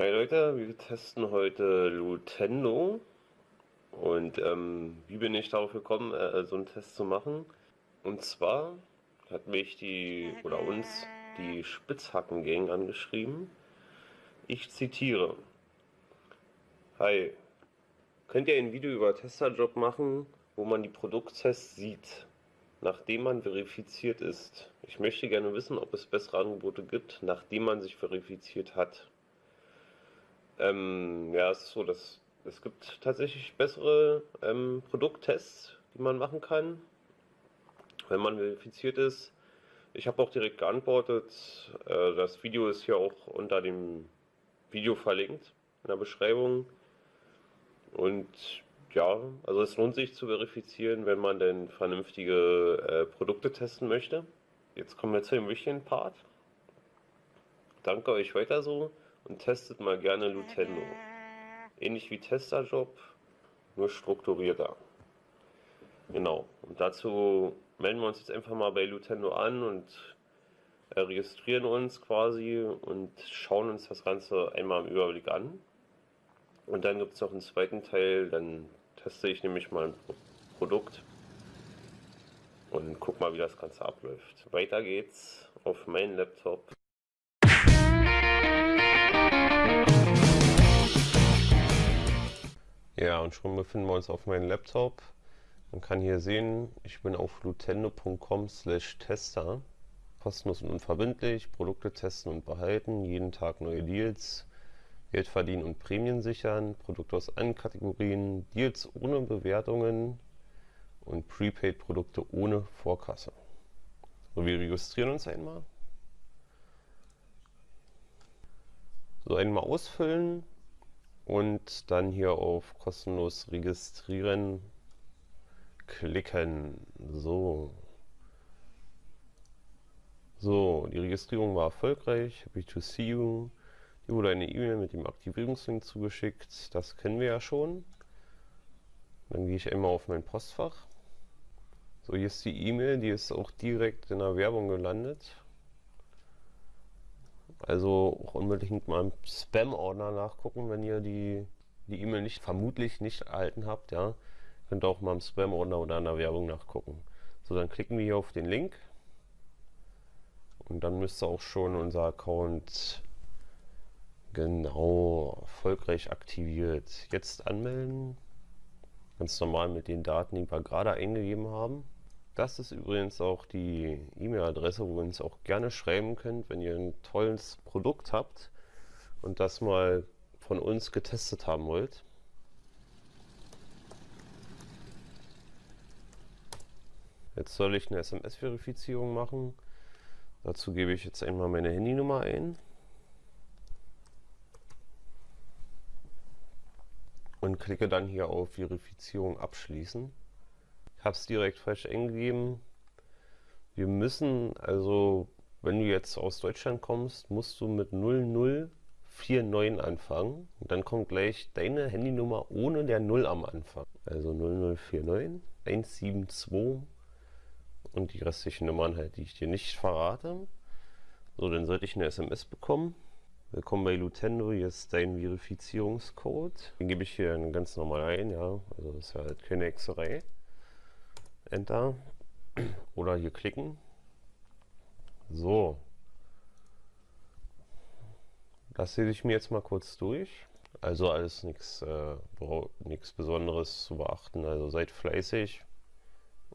Hi Leute, wir testen heute Lutendo und ähm, wie bin ich darauf gekommen, äh, so einen Test zu machen? Und zwar hat mich die oder uns die Spitzhacken-Gang angeschrieben. Ich zitiere. Hi, könnt ihr ein Video über Testerjob machen, wo man die Produkttests sieht, nachdem man verifiziert ist? Ich möchte gerne wissen, ob es bessere Angebote gibt, nachdem man sich verifiziert hat. Ähm, ja, es ist so, dass es gibt tatsächlich bessere ähm, Produkttests, die man machen kann, wenn man verifiziert ist. Ich habe auch direkt geantwortet. Äh, das Video ist hier auch unter dem Video verlinkt in der Beschreibung. Und ja, also es lohnt sich zu verifizieren, wenn man denn vernünftige äh, Produkte testen möchte. Jetzt kommen wir zu dem wichtigen Part. Danke euch weiter so und testet mal gerne Lutendo. Ähnlich wie Testerjob, nur strukturierter. Genau. Und dazu melden wir uns jetzt einfach mal bei Lutendo an und registrieren uns quasi und schauen uns das Ganze einmal im Überblick an. Und dann gibt es noch einen zweiten Teil, dann teste ich nämlich mal ein Produkt und guck mal, wie das Ganze abläuft. Weiter geht's auf meinen Laptop. Ja, und schon befinden wir uns auf meinem Laptop. Man kann hier sehen, ich bin auf lutendo.com slash tester. Kostenlos und unverbindlich, Produkte testen und behalten, jeden Tag neue Deals, Geld verdienen und Prämien sichern, Produkte aus allen Kategorien, Deals ohne Bewertungen und Prepaid-Produkte ohne Vorkasse. So, wir registrieren uns einmal. So, einmal ausfüllen und dann hier auf kostenlos registrieren klicken. So. So, die Registrierung war erfolgreich. Happy to see you. Hier wurde eine E-Mail mit dem Aktivierungslink zugeschickt. Das kennen wir ja schon. Dann gehe ich einmal auf mein Postfach. So, hier ist die E-Mail, die ist auch direkt in der Werbung gelandet. Also auch unbedingt mal im Spam-Ordner nachgucken, wenn ihr die die E-Mail nicht vermutlich nicht erhalten habt, ja. Könnt auch mal im Spam-Ordner oder in der Werbung nachgucken. So, dann klicken wir hier auf den Link. Und dann müsste auch schon unser Account genau erfolgreich aktiviert. Jetzt anmelden. Ganz normal mit den Daten, die wir gerade eingegeben haben. Das ist übrigens auch die E-Mail-Adresse, wo ihr uns auch gerne schreiben könnt, wenn ihr ein tolles Produkt habt und das mal von uns getestet haben wollt. Jetzt soll ich eine SMS-Verifizierung machen. Dazu gebe ich jetzt einmal meine Handynummer ein. Und klicke dann hier auf Verifizierung abschließen habe es direkt falsch eingegeben. Wir müssen, also wenn du jetzt aus Deutschland kommst, musst du mit 0049 anfangen. Und dann kommt gleich deine Handynummer ohne der 0 am Anfang. Also 0049 172 und die restlichen Nummern halt, die ich dir nicht verrate. So, dann sollte ich eine SMS bekommen. Willkommen bei Lutendo, hier ist dein Verifizierungscode. Den gebe ich hier ganz normal ein, ja. Also das ist ja halt keine Hexerei. Enter oder hier klicken. So. Das sehe ich mir jetzt mal kurz durch. Also alles nichts äh, Besonderes zu beachten. Also seid fleißig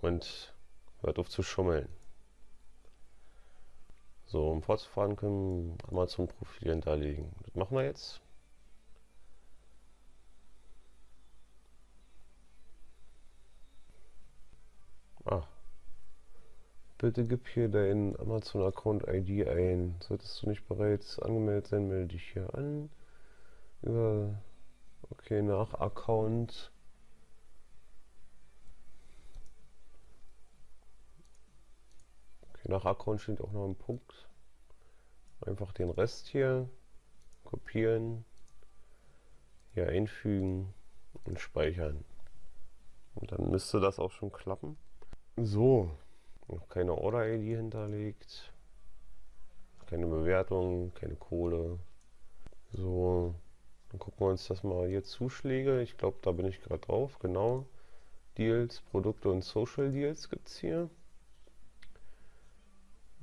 und hört auf zu schummeln. So, um fortzufahren können Amazon-Profil hinterlegen. Das machen wir jetzt. Ah. Bitte gib hier deinen Amazon-Account ID ein. Solltest du nicht bereits angemeldet sein, melde dich hier an. Über okay, nach Account. Okay, nach Account steht auch noch ein Punkt. Einfach den Rest hier kopieren, hier einfügen und speichern. Und dann müsste das auch schon klappen. So, noch keine Order-ID hinterlegt, keine Bewertung, keine Kohle. So, dann gucken wir uns das mal hier Zuschläge. Ich glaube, da bin ich gerade drauf. Genau. Deals, Produkte und Social Deals gibt es hier.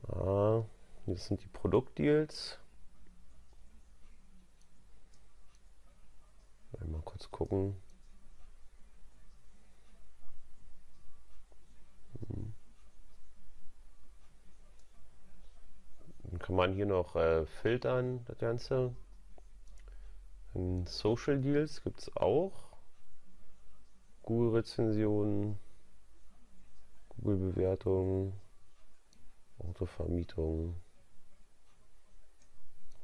Ah, das sind die Produktdeals. Mal kurz gucken. Dann kann man hier noch äh, filtern, das Ganze. In Social Deals gibt es auch. Google-Rezensionen, Google-Bewertungen, Autovermietung,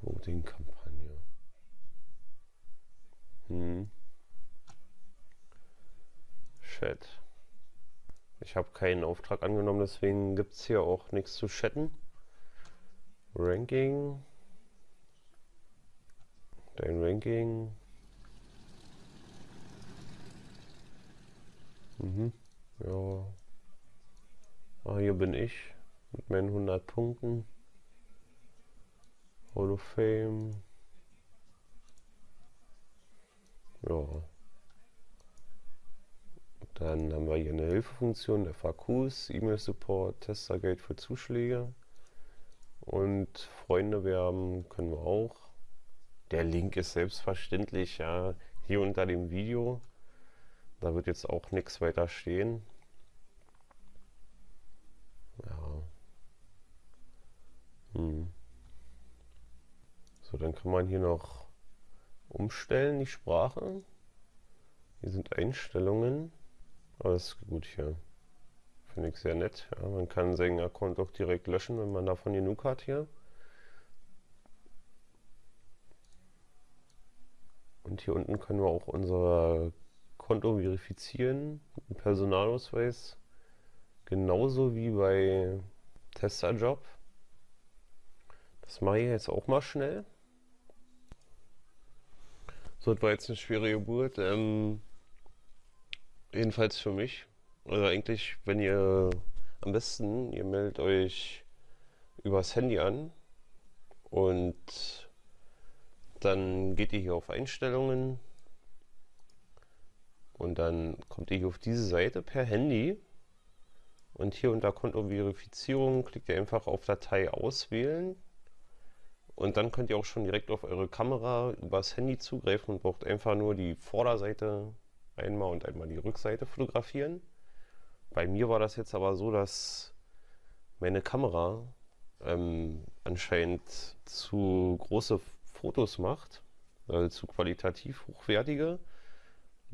Voting-Kampagne. Hm. Chat. Ich habe keinen Auftrag angenommen, deswegen gibt es hier auch nichts zu chatten. Ranking. Dein Ranking. Mhm. Ja. Ah, hier bin ich mit meinen 100 Punkten. Hall of Fame. Ja. Dann haben wir hier eine Hilfefunktion, FAQs, E-Mail-Support, Testergate für Zuschläge. Und Freunde werben können wir auch. Der Link ist selbstverständlich ja hier unter dem Video. Da wird jetzt auch nichts weiter stehen. Ja. Hm. So, dann kann man hier noch umstellen, die Sprache. Hier sind Einstellungen. Alles gut hier. Finde ich sehr nett. Ja, man kann seinen Account auch direkt löschen, wenn man davon genug hat hier. Und hier unten können wir auch unser Konto verifizieren mit Personalausweis. Genauso wie bei Testerjob. Das mache ich jetzt auch mal schnell. So, das war jetzt eine schwere Geburt. Ähm, jedenfalls für mich. Also eigentlich, wenn ihr am besten, ihr meldet euch übers Handy an und dann geht ihr hier auf Einstellungen und dann kommt ihr hier auf diese Seite per Handy und hier unter Kontoverifizierung klickt ihr einfach auf Datei auswählen und dann könnt ihr auch schon direkt auf eure Kamera übers Handy zugreifen und braucht einfach nur die Vorderseite einmal und einmal die Rückseite fotografieren. Bei mir war das jetzt aber so, dass meine Kamera ähm, anscheinend zu große Fotos macht, also zu qualitativ hochwertige.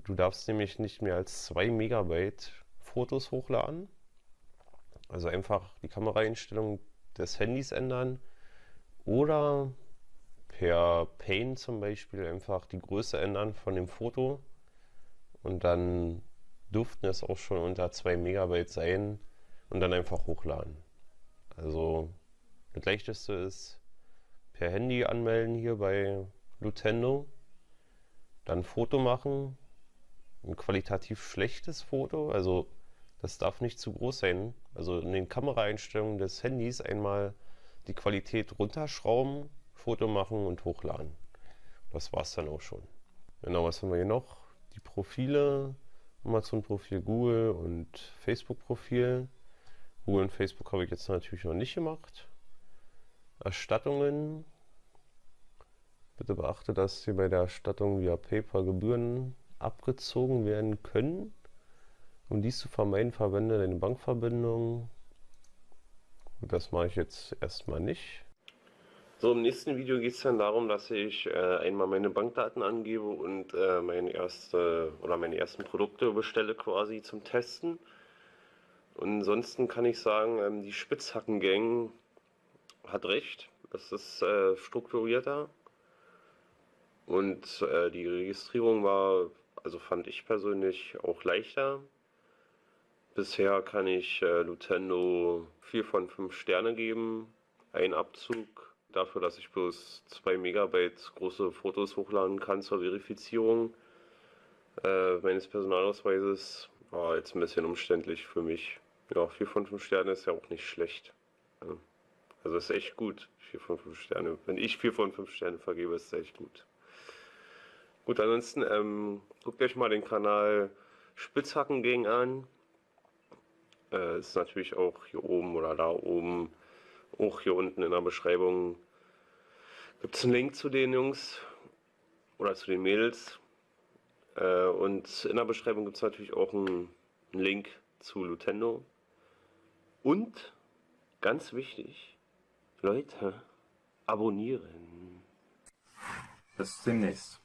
Du darfst nämlich nicht mehr als 2 Megabyte Fotos hochladen. Also einfach die Kameraeinstellung des Handys ändern oder per Paint zum Beispiel einfach die Größe ändern von dem Foto und dann dürften es auch schon unter 2 Megabyte sein und dann einfach hochladen. Also das leichteste ist per Handy anmelden hier bei Lutendo, dann Foto machen, ein qualitativ schlechtes Foto, also das darf nicht zu groß sein. Also in den Kameraeinstellungen des Handys einmal die Qualität runterschrauben, Foto machen und hochladen. Das war es dann auch schon. Genau, was haben wir hier noch? Die Profile, Amazon-Profil, Google und Facebook-Profil. Google und Facebook habe ich jetzt natürlich noch nicht gemacht. Erstattungen. Bitte beachte, dass hier bei der Erstattung via PayPal Gebühren abgezogen werden können. Um dies zu vermeiden, verwende deine Bankverbindung das mache ich jetzt erstmal nicht. So, im nächsten Video geht es dann darum, dass ich äh, einmal meine Bankdaten angebe und äh, meine erste oder meine ersten Produkte bestelle quasi zum Testen. Und ansonsten kann ich sagen, ähm, die Spitzhackengang hat recht. Das ist äh, strukturierter. Und äh, die Registrierung war, also fand ich persönlich auch leichter. Bisher kann ich äh, Lutendo 4 von 5 Sterne geben. Ein Abzug dafür, dass ich bloß 2 Megabyte große Fotos hochladen kann zur Verifizierung äh, meines Personalausweises. War jetzt ein bisschen umständlich für mich. Ja, 4 von 5 Sterne ist ja auch nicht schlecht. Also ist echt gut. 4 von 5 Sterne. Wenn ich 4 von 5 Sterne vergebe, ist es echt gut. Gut, ansonsten ähm, guckt euch mal den Kanal Spitzhacken gegen an. Äh, ist natürlich auch hier oben oder da oben, auch hier unten in der Beschreibung. Gibt es einen Link zu den Jungs oder zu den Mädels. Äh, und in der Beschreibung gibt es natürlich auch einen, einen Link zu Lutendo. Und ganz wichtig, Leute, abonnieren. Bis demnächst.